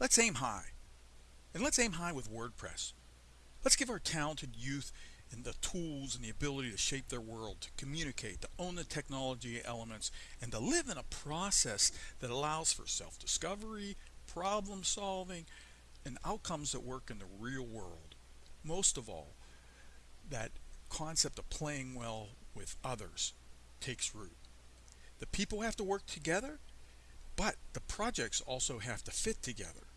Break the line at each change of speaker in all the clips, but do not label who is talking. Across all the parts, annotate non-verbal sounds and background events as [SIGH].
let's aim high. And let's aim high with WordPress. Let's give our talented youth and the tools and the ability to shape their world, to communicate, to own the technology elements, and to live in a process that allows for self-discovery, problem solving, and outcomes that work in the real world. Most of all, that concept of playing well with others takes root. The people have to work together, but the projects also have to fit together.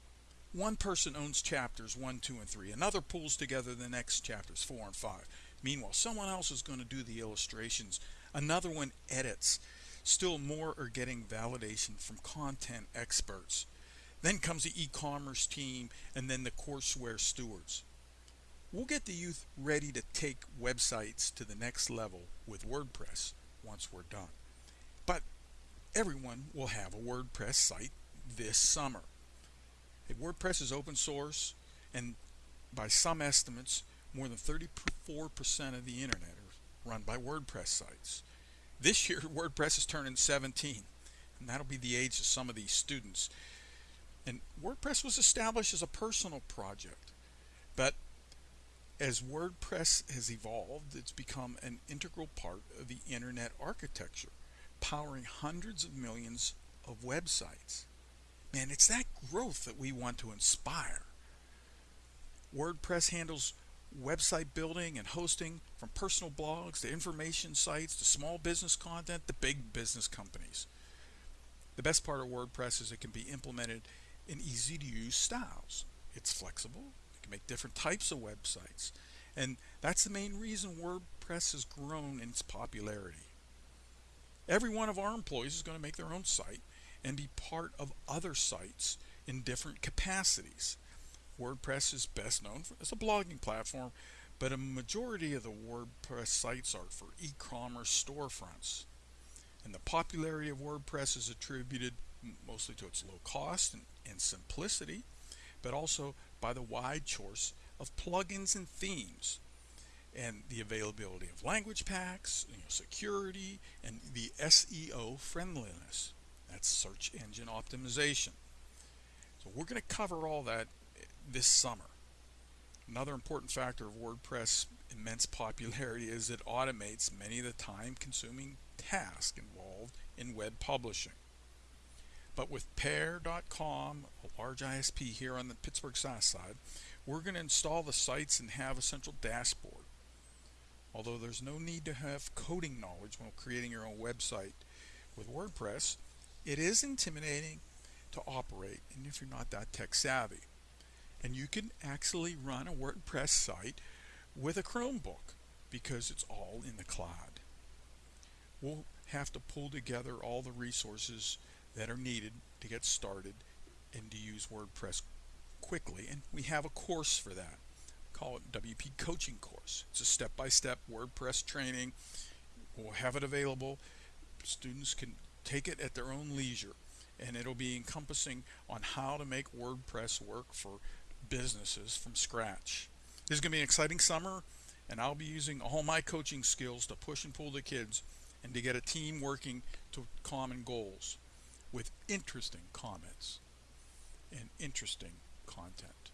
One person owns chapters 1, 2, and 3. Another pulls together the next chapters 4 and 5. Meanwhile, someone else is going to do the illustrations. Another one edits. Still more are getting validation from content experts. Then comes the e-commerce team and then the courseware stewards. We'll get the youth ready to take websites to the next level with WordPress once we're done. But everyone will have a WordPress site this summer. Hey, WordPress is open source, and by some estimates, more than 34% of the internet are run by WordPress sites. This year, [LAUGHS] WordPress is turning 17, and that'll be the age of some of these students. And WordPress was established as a personal project, but as WordPress has evolved, it's become an integral part of the internet architecture, powering hundreds of millions of websites. Man, it's that growth that we want to inspire. WordPress handles website building and hosting from personal blogs to information sites to small business content to big business companies. The best part of WordPress is it can be implemented in easy to use styles. It's flexible, it can make different types of websites, and that's the main reason WordPress has grown in its popularity. Every one of our employees is going to make their own site and be part of other sites in different capacities. WordPress is best known for, as a blogging platform, but a majority of the WordPress sites are for e-commerce storefronts. And the popularity of WordPress is attributed mostly to its low cost and, and simplicity, but also by the wide choice of plugins and themes and the availability of language packs, you know, security, and the SEO friendliness. That's search engine optimization. So we're going to cover all that this summer. Another important factor of WordPress' immense popularity is it automates many of the time consuming tasks involved in web publishing. But with Pair.com, a large ISP here on the Pittsburgh South side, we're going to install the sites and have a central dashboard. Although there's no need to have coding knowledge when creating your own website with WordPress, it is intimidating to operate and if you're not that tech savvy. And you can actually run a WordPress site with a Chromebook because it's all in the cloud. We'll have to pull together all the resources that are needed to get started and to use WordPress quickly. And we have a course for that. Call it WP Coaching Course. It's a step-by-step -step WordPress training. We'll have it available. Students can take it at their own leisure and it'll be encompassing on how to make WordPress work for businesses from scratch. This is going to be an exciting summer and I'll be using all my coaching skills to push and pull the kids and to get a team working to common goals with interesting comments and interesting content.